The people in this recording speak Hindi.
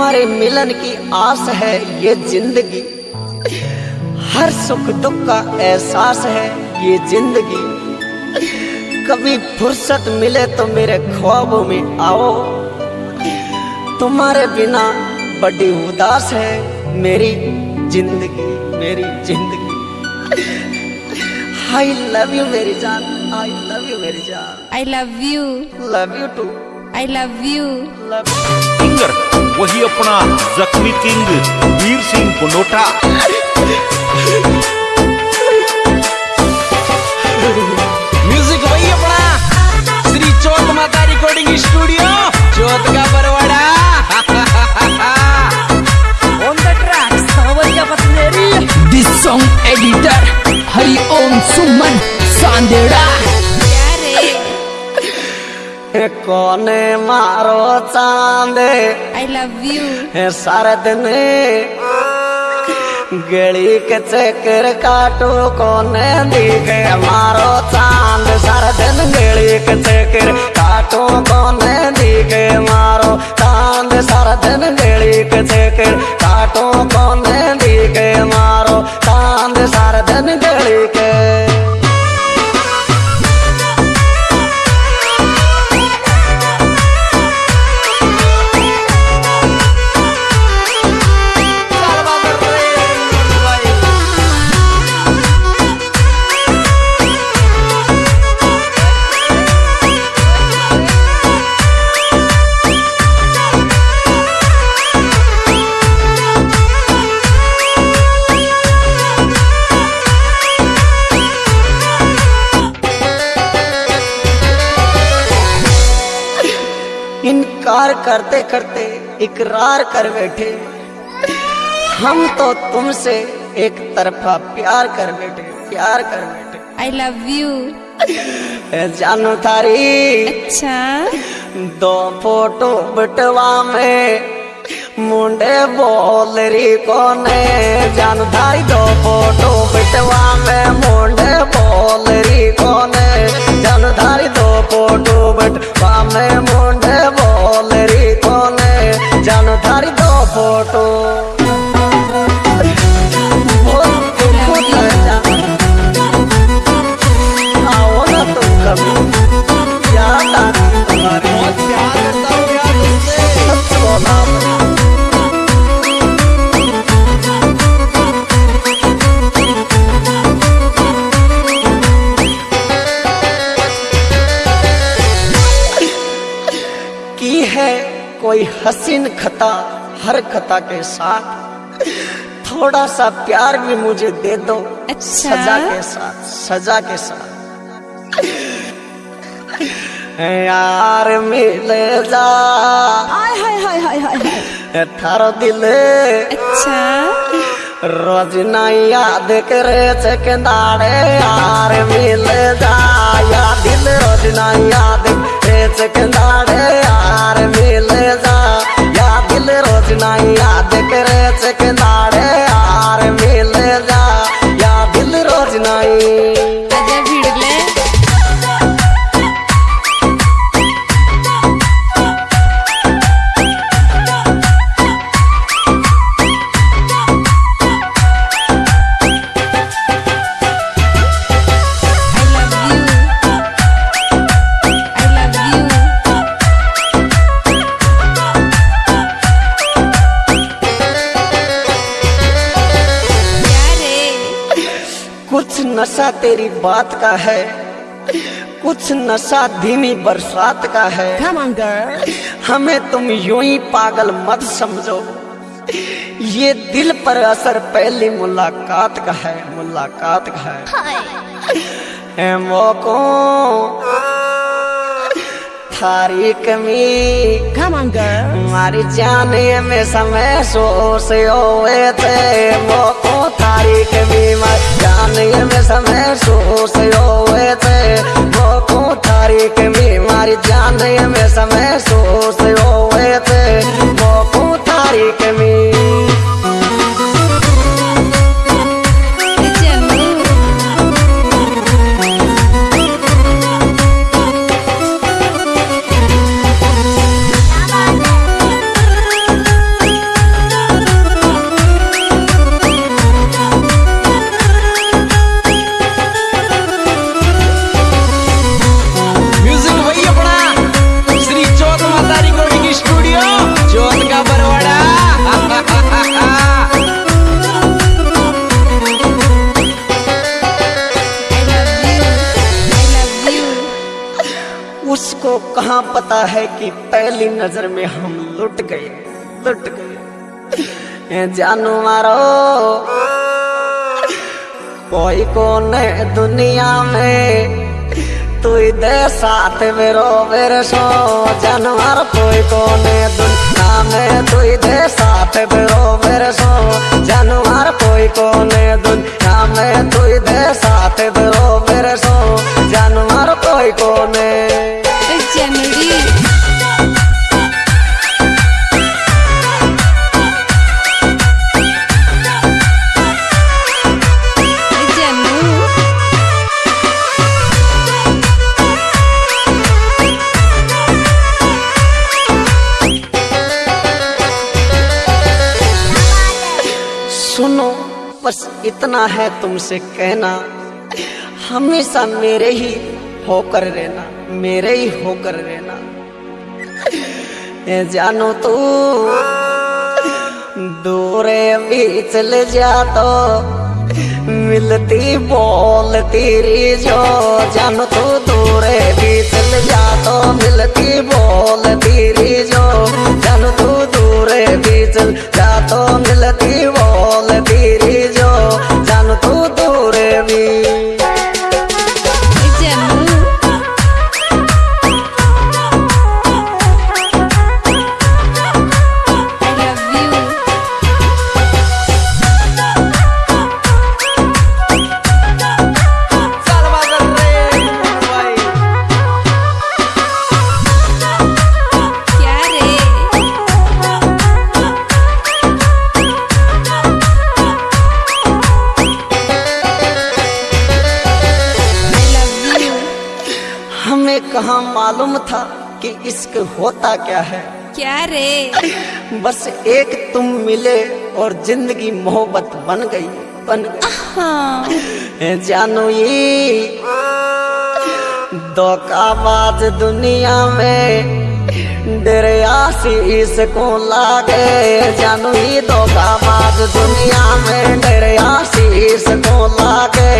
हमारे मिलन की आस है ये ज़िंदगी। हर सुख दुख का एहसास है ये ज़िंदगी। कभी फुर्सत मिले तो मेरे ख्वाबों में आओ। तुम्हारे बिना बड़ी उदास है मेरी ज़िंदगी मेरी ज़िंदगी। आई लव यू मेरी जान। आई लव यू मेरी जान। I love you love you too I love you singer वही अपना जख्मी किंग वीर सिंह पुनोटा म्यूज़िक वही अपना श्री चौथ माता रिकॉर्डिंग स्टूडियो चौथ का Barwara on the track Sawariya पतनेरी This song editor Hari Om Suman Sandera. ए कोने मारो चांदे। आई लव यू सारे दिन गली के चक्कर काटो कोने दिखे मारो चाँद। सारे दिन गली के चक्कर काटो कोने दिखे मारो चाँद। सारे दिन गली के चक्कर करते करते इकरार कर बैठे। हम तो तुमसे एक तरफा प्यार कर बैठे प्यार कर बैठे। आई लव यू जानू थारी। अच्छा। दो फ़ोटो बटवा में मुंडे बोल रही कोने? जानू थारी दो फ़ोटो बटवा में मुंडे बोल रही कोने? जानू थारी दो फ़ोटो बटवा में बोला की है कोई हसीन खता? हर कथा के साथ थोड़ा सा प्यार भी मुझे दे दो अच्छा। सजा के साथ सजा के साथ। यार मिले जा। हाय हाय हाय हाय हाय थारो दिल। अच्छा। रोज ना याद करे चकदाड़े यार मिल जा। या दिल रोज ना याद करे चकदाड़े यार मिल जा। दिल रोज ना याद करे चकदाड़े यार मिल तेरी बात का है। कुछ नशा धीमी बरसात का है। हमें तुम यूँ ही पागल मत समझो। ये दिल पर असर पहली मुलाकात का है मुलाकात का है। मोको थारी कमी हमारी जाने में समय सो से होए थे। मोको थारी कमी मत जाने में समय सो से होए थे। मोको थारी कमी हमारी जाने में समय सो पता है कि पहली नज़र में हम लुट गए लुट गए। जानू मारो। कोई कौन है दुनिया में, तू दे साथ मेरो मेरे सो। जानवर कोई कौन है दुनिया में, तू दे साथ मेरो मेरे सो। जानवर कोई कौन है दुनिया में, तू दे साथ मेरो मेरे सो। जानवर कोई कौन है सुनो बस इतना है तुमसे कहना। हमेशा मेरे ही होकर रहना, मेरे ही होकर रहना। जानो तू, दूरे भी चले जा तो मिलती बोल तेरी जो जानो तू, दूरे भी चल जा तो मिलती बोल तेरी जो जानो तू, दूरे भी चल जा तो मिलती कहाँ मालूम था कि इश्क होता क्या है? क्या रे? बस एक तुम मिले और ज़िंदगी मोहब्बत बन गई बन गई। जानो ये? धोखाबाज दुनिया में डरियासी इसको लागे। जानो ये धोखाबाज दुनिया में डरियासी इसको लागे।